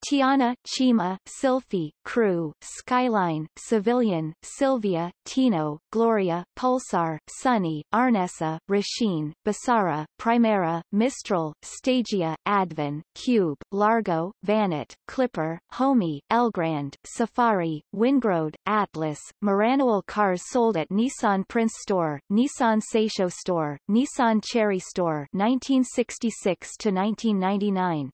Teana, Cima, Sylphy, Crew, Skyline, Civilian, Sylvia, Tino, Gloria, Pulsar, Sunny, R'nessa, Rasheen, Bassara, Primera, Mistral, Stagea, Advan, Cube, Largo, Vanette, Clipper, Homey, Elgrand, Safari, Wingroad, Atlas, Maranoil cars sold at Nissan Prince Store, Nissan Seisho Store, Nissan Cherry Store 1966 to 1999.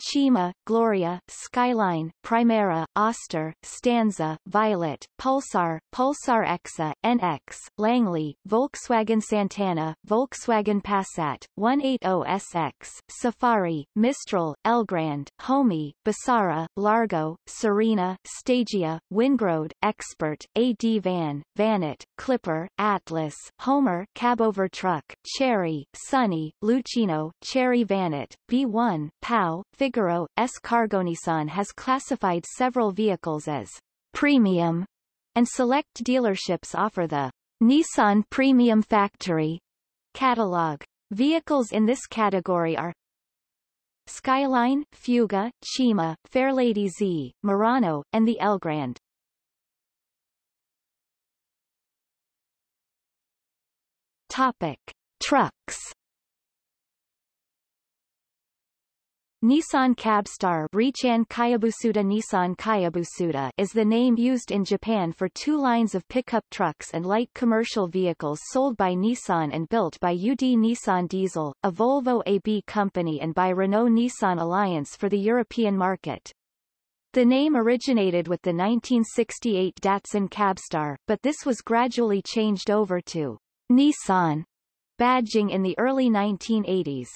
Cima, Gloria, Skyline, Primera, Auster, Stanza, Violet, Pulsar, Pulsar Exa, NX, Langley, Volkswagen Santana, Volkswagen Passat, 180SX, Safari, Mistral, Elgrand, Homey, Bassara, Largo, Serena, Stagea, Wingroad, Expert, AD Van, Vanette, Clipper, Atlas, Homer, Cabover Truck, Cherry, Sunny, Lucino, Cherry Vanette, B1, Pao, Figaro, S. Cargonissan has classified several vehicles as premium, and select dealerships offer the Nissan Premium Factory catalog. Vehicles in this category are Skyline, Fuga, Cima, Fairlady Z, Murano, and the Elgrand. Topic. Trucks Nissan Cabstar Nissan is the name used in Japan for two lines of pickup trucks and light commercial vehicles sold by Nissan and built by UD Nissan Diesel, a Volvo AB company and by Renault-Nissan Alliance for the European market. The name originated with the 1968 Datsun Cabstar, but this was gradually changed over to Nissan badging in the early 1980s.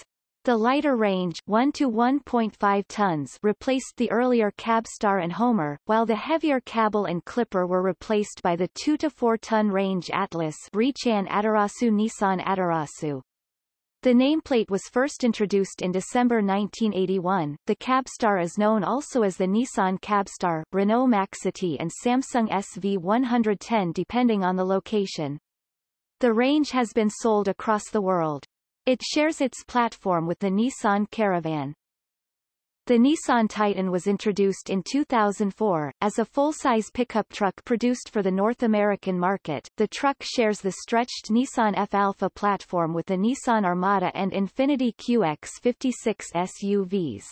The lighter range 1 to 1.5 tons replaced the earlier Cabstar and Homer, while the heavier Cabal and Clipper were replaced by the 2 to 4 ton range Atlas Richan Atarasu Nissan Atarasu. The nameplate was first introduced in December 1981. The Cabstar is known also as the Nissan Cabstar, Renault Maxity and Samsung SV110 depending on the location. The range has been sold across the world. It shares its platform with the Nissan Caravan. The Nissan Titan was introduced in 2004, as a full-size pickup truck produced for the North American market. The truck shares the stretched Nissan F-Alpha platform with the Nissan Armada and Infiniti QX56 SUVs.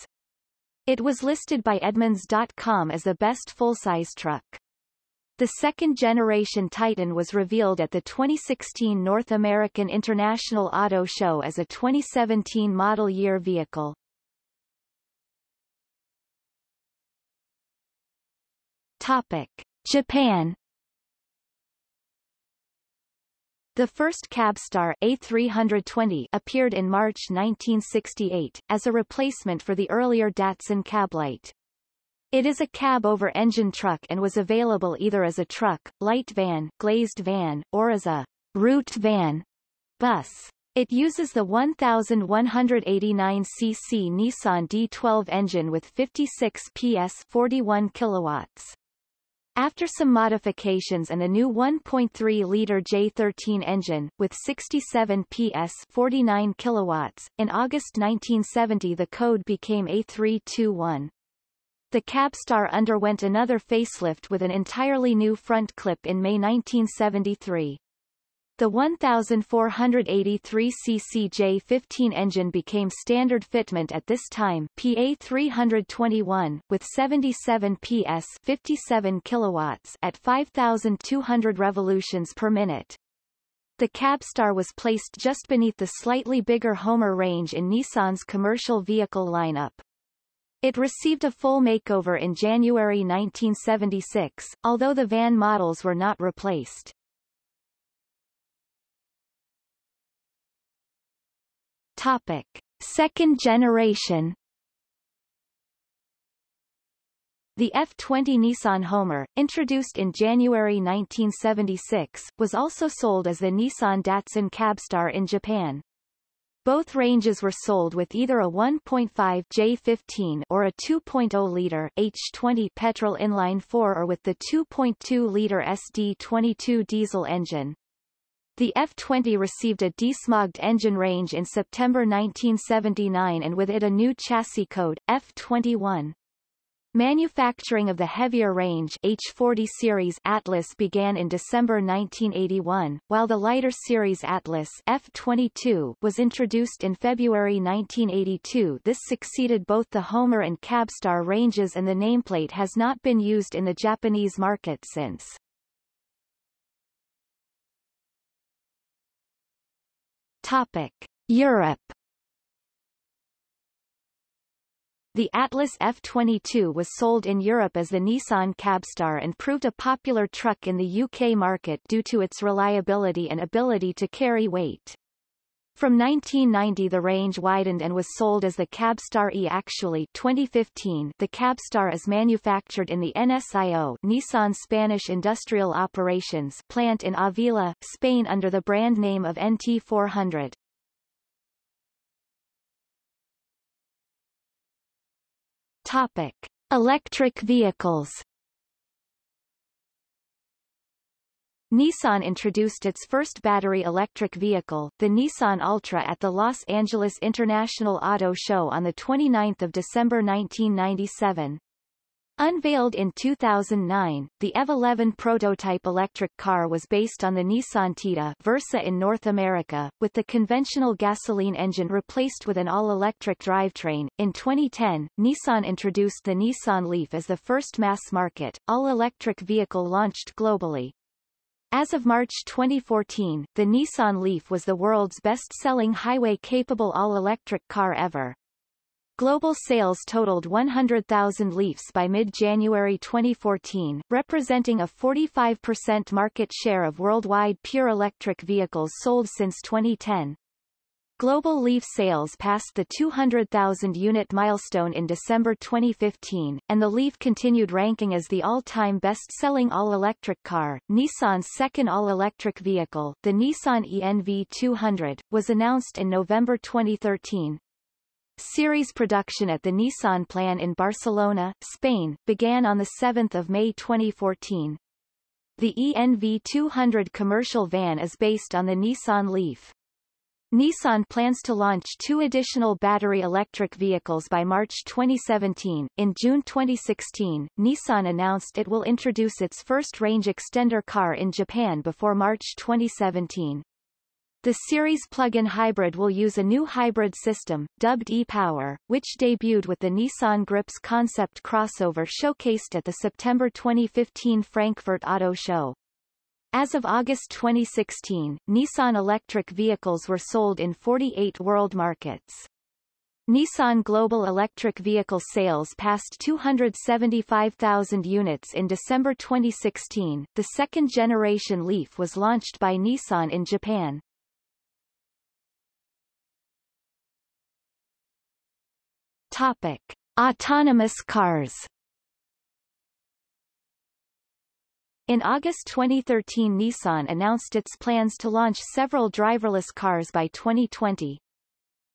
It was listed by Edmunds.com as the best full-size truck. The second-generation Titan was revealed at the 2016 North American International Auto Show as a 2017 model year vehicle. Topic. Japan The first Cabstar A320 appeared in March 1968, as a replacement for the earlier Datsun Cablite. It is a cab-over-engine truck and was available either as a truck, light van, glazed van, or as a route van bus. It uses the 1189 cc Nissan D12 engine with 56 PS 41 kilowatts. After some modifications and a new 1.3-liter J13 engine, with 67 PS 49 kilowatts, in August 1970 the code became A321. The Cabstar underwent another facelift with an entirely new front clip in May 1973. The 1483 cc J15 engine became standard fitment at this time PA 321 with 77 PS 57 kilowatts at 5200 revolutions per minute. The Cabstar was placed just beneath the slightly bigger Homer range in Nissan's commercial vehicle lineup. It received a full makeover in January 1976, although the van models were not replaced. Topic. Second generation The F-20 Nissan Homer, introduced in January 1976, was also sold as the Nissan Datsun Cabstar in Japan. Both ranges were sold with either a 1.5 J15 or a 2.0-liter H20 petrol inline-4 or with the 2.2-liter SD22 diesel engine. The F-20 received a desmogged engine range in September 1979 and with it a new chassis code, F-21. Manufacturing of the heavier range H40 series Atlas began in December 1981, while the lighter series Atlas F22 was introduced in February 1982. This succeeded both the Homer and Cabstar ranges and the nameplate has not been used in the Japanese market since. Topic. Europe The Atlas F22 was sold in Europe as the Nissan Cabstar and proved a popular truck in the UK market due to its reliability and ability to carry weight. From 1990 the range widened and was sold as the Cabstar E. Actually 2015 the Cabstar is manufactured in the NSIO Nissan Spanish Industrial Operations plant in Avila, Spain under the brand name of NT400. Topic. Electric vehicles Nissan introduced its first battery electric vehicle, the Nissan Altra at the Los Angeles International Auto Show on 29 December 1997. Unveiled in 2009, the EV11 prototype electric car was based on the Nissan Tiida Versa in North America, with the conventional gasoline engine replaced with an all-electric drivetrain. In 2010, Nissan introduced the Nissan Leaf as the first mass-market, all-electric vehicle launched globally. As of March 2014, the Nissan Leaf was the world's best-selling highway-capable all-electric car ever. Global sales totaled 100,000 Leafs by mid-January 2014, representing a 45% market share of worldwide pure electric vehicles sold since 2010. Global Leaf sales passed the 200,000 unit milestone in December 2015, and the Leaf continued ranking as the all-time best-selling all-electric car. Nissan's second all-electric vehicle, the Nissan ENV 200, was announced in November 2013. Series production at the Nissan plant in Barcelona, Spain, began on 7 May 2014. The ENV 200 commercial van is based on the Nissan Leaf. Nissan plans to launch two additional battery electric vehicles by March 2017. In June 2016, Nissan announced it will introduce its first range extender car in Japan before March 2017. The series plug-in hybrid will use a new hybrid system, dubbed e-Power, which debuted with the Nissan Gripz concept crossover showcased at the September 2015 Frankfurt Auto Show. As of August 2016, Nissan electric vehicles were sold in 48 world markets. Nissan global electric vehicle sales passed 275,000 units in December 2016. The second-generation Leaf was launched by Nissan in Japan. Topic: Autonomous cars. In August 2013 Nissan announced its plans to launch several driverless cars by 2020.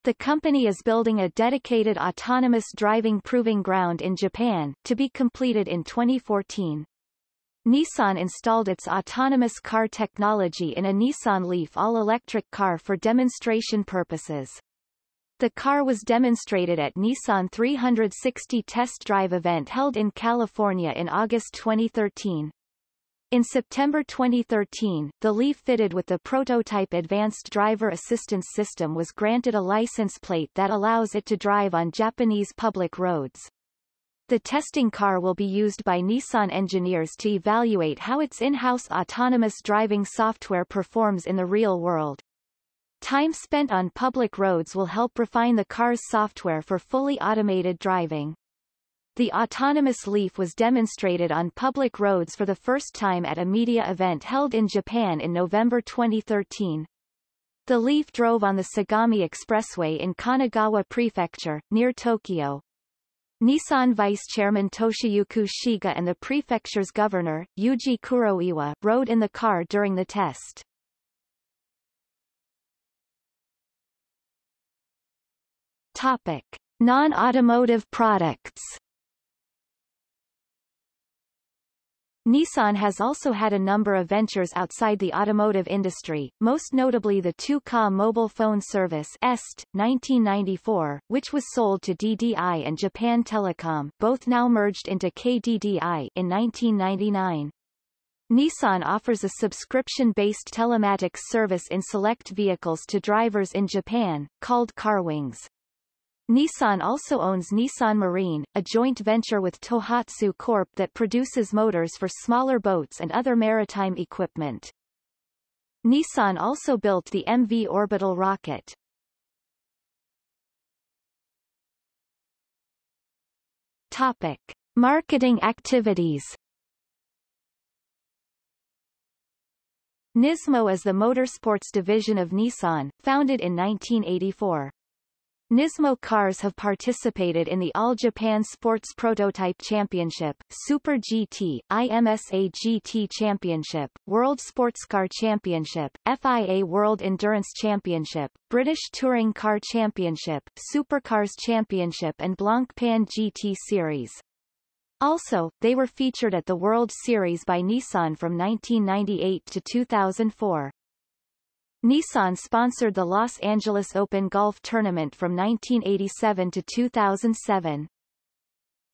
The company is building a dedicated autonomous driving proving ground in Japan, to be completed in 2014. Nissan installed its autonomous car technology in a Nissan Leaf all-electric car for demonstration purposes. The car was demonstrated at Nissan 360 test drive event held in California in August 2013. In September 2013, the Leaf fitted with the prototype Advanced Driver Assistance System was granted a license plate that allows it to drive on Japanese public roads. The testing car will be used by Nissan engineers to evaluate how its in-house autonomous driving software performs in the real world. Time spent on public roads will help refine the car's software for fully automated driving. The autonomous Leaf was demonstrated on public roads for the first time at a media event held in Japan in November 2013. The Leaf drove on the Sagami Expressway in Kanagawa Prefecture, near Tokyo. Nissan Vice Chairman Toshiyuki Shiga and the prefecture's governor, Yuji Kuroiwa, rode in the car during the test. Topic. Non-automotive products Nissan has also had a number of ventures outside the automotive industry, most notably the Tu-Ka mobile phone service EST, 1994, which was sold to DDI and Japan Telecom, both now merged into KDDI in 1999. Nissan offers a subscription-based telematics service in select vehicles to drivers in Japan, called CarWings. Nissan also owns Nissan Marine, a joint venture with Tohatsu Corp that produces motors for smaller boats and other maritime equipment. Nissan also built the MV orbital rocket. Topic. Marketing activities Nismo is the motorsports division of Nissan, founded in 1984. Nismo cars have participated in the All Japan Sports Prototype Championship, Super GT, IMSA GT Championship, World Sports Car Championship, FIA World Endurance Championship, British Touring Car Championship, Supercars Championship and Blancpain GT Series. Also, they were featured at the World Series by Nissan from 1998 to 2004. Nissan sponsored the Los Angeles Open Golf Tournament from 1987 to 2007.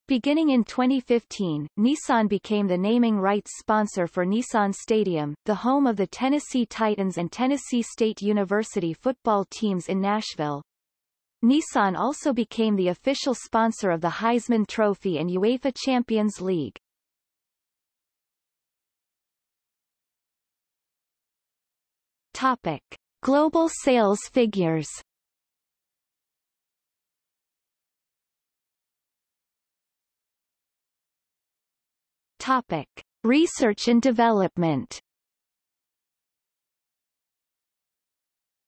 Beginning in 2015, Nissan became the naming rights sponsor for Nissan Stadium, the home of the Tennessee Titans and Tennessee State University football teams in Nashville. Nissan also became the official sponsor of the Heisman Trophy and UEFA Champions League. Topic. Global sales figures Topic. Research and development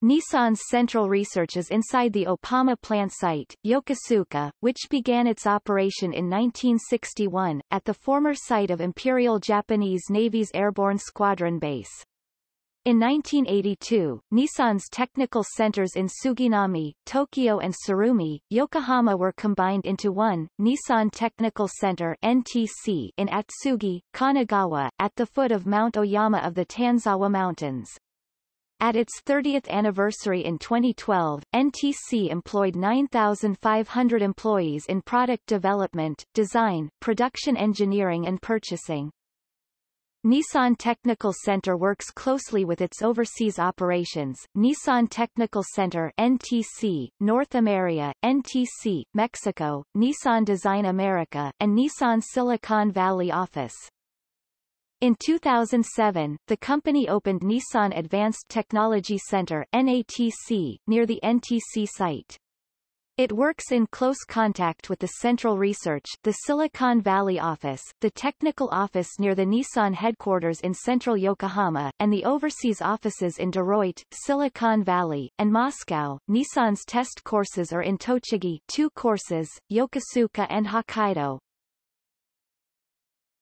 Nissan's central research is inside the Oppama plant site, Yokosuka, which began its operation in 1961, at the former site of Imperial Japanese Navy's Airborne Squadron Base. In 1982, Nissan's technical centers in Suginami, Tokyo and Tsurumi, Yokohama were combined into one, Nissan Technical Center NTC in Atsugi, Kanagawa, at the foot of Mount Oyama of the Tanzawa Mountains. At its 30th anniversary in 2012, NTC employed 9,500 employees in product development, design, production engineering and purchasing. Nissan Technical Center works closely with its overseas operations, Nissan Technical Center NTC, North America, NTC, Mexico, Nissan Design America, and Nissan Silicon Valley office. In 2007, the company opened Nissan Advanced Technology Center NATC, near the NTC site. It works in close contact with the Central Research, the Silicon Valley office, the technical office near the Nissan headquarters in central Yokohama, and the overseas offices in Detroit, Silicon Valley, and Moscow. Nissan's test courses are in Tochigi two courses, Yokosuka and Hokkaido.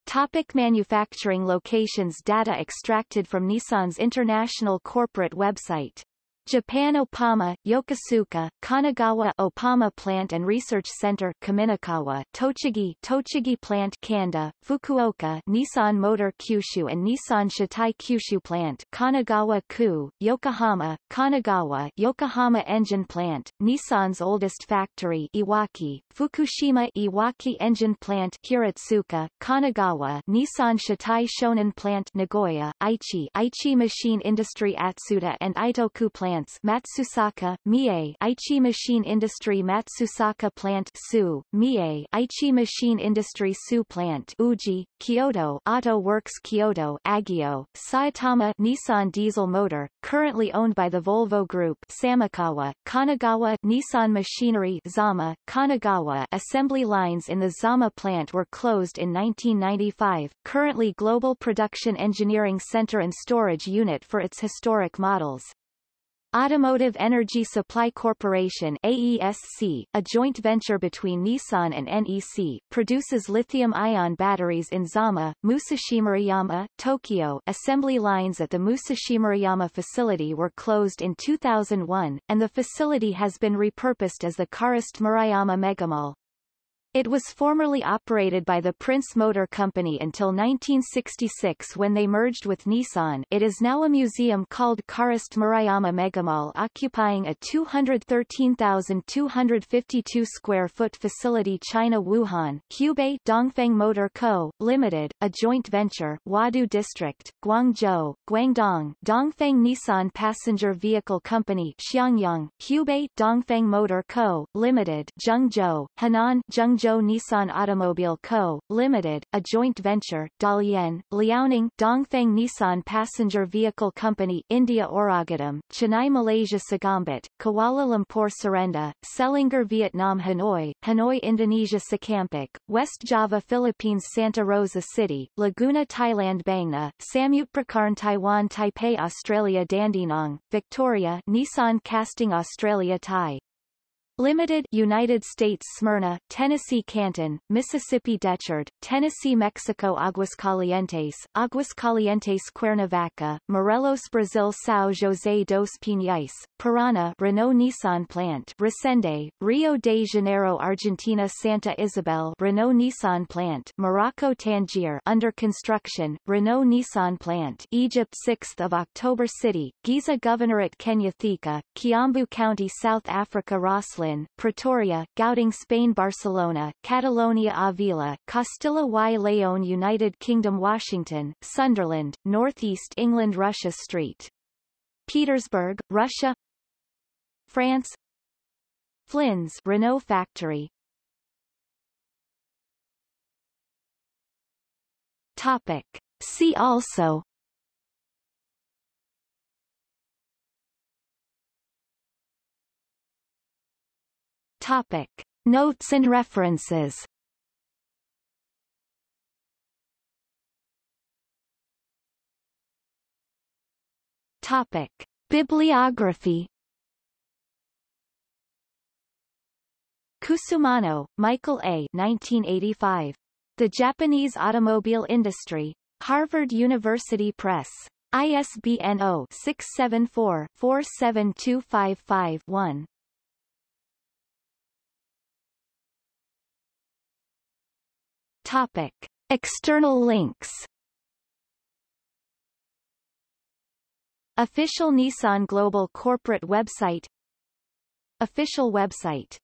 Topic manufacturing locations Data extracted from Nissan's international corporate website Japan Oppama, Yokosuka, Kanagawa Oppama Plant and Research Center Kaminokawa, Tochigi Tochigi Plant Kanda, Fukuoka Nissan Motor Kyushu and Nissan Shatai Kyushu Plant Kanagawa Ku, Yokohama, Kanagawa Yokohama Engine Plant, Nissan's oldest factory Iwaki, Fukushima Iwaki Engine Plant Hiratsuka, Kanagawa Nissan Shatai Shonan Plant Nagoya, Aichi Aichi Machine Industry Atsuta and Itoku Plant plants Matsusaka, Mie Aichi Machine Industry Matsusaka Plant Tsu, Mie Aichi Machine Industry Tsu Plant Uji, Kyoto Auto Works Kyoto Ageo, Saitama Nissan Diesel Motor, currently owned by the Volvo Group Samukawa, Kanagawa Nissan Machinery Zama, Kanagawa Assembly lines in the Zama plant were closed in 1995, currently Global Production Engineering Center and Storage Unit for its historic models. Automotive Energy Supply Corporation AESC, a joint venture between Nissan and NEC, produces lithium-ion batteries in Zama, Musashimurayama, Tokyo. Assembly lines at the Musashimurayama facility were closed in 2001, and the facility has been repurposed as the Karist Murayama Megamall. It was formerly operated by the Prince Motor Company until 1966 when they merged with Nissan. It is now a museum called Karist Murayama Megamall occupying a 213,252 square foot facility China Wuhan, Hubei Dongfeng Motor Co., Limited, a joint venture, Huadu District, Guangzhou, Guangdong, Dongfeng Nissan Passenger Vehicle Company Xiangyang, Hubei Dongfeng Motor Co., Limited, Zhengzhou, Henan, Zhengzhou Zhou Nissan Automobile Co., Limited, a joint venture, Dalian, Liaoning, Dongfeng Nissan Passenger Vehicle Company India Oragadam, Chennai Malaysia Segambut, Kuala Lumpur Serendah, Selangor Vietnam Hanoi, Hanoi Indonesia Sekampik, West Java Philippines Santa Rosa City, Laguna Thailand Bangna, Samutprakarn Taiwan Taipei Australia Dandenong, Victoria Nissan Casting Australia Thai Limited United States Smyrna, Tennessee Canton, Mississippi Decherd, Tennessee Mexico Aguascalientes, Aguascalientes Cuernavaca, Morelos Brazil São José dos Pinhais, Parana Renault Nissan Plant Resende, Rio de Janeiro Argentina Santa Isabel Renault Nissan Plant Morocco Tangier under construction, Renault Nissan Plant Egypt 6th of October City, Giza Governorate Kenya Thika, Kiambu County South Africa Rosslyn Pretoria, Gauteng Spain Barcelona, Catalonia Avila, Castilla y León United Kingdom Washington, Sunderland, Northeast England Russia Street. Petersburg, Russia. France. Flins Renault factory. Topic. See also Topic. Notes and references Topic. Bibliography Cusumano, Michael A. 1985. The Japanese Automobile Industry. Harvard University Press. ISBN 0-674-47255-1. Topic. External links. Official Nissan Global corporate website. Official website